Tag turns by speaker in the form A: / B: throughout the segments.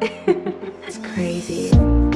A: it's crazy.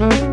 A: Mm-hmm.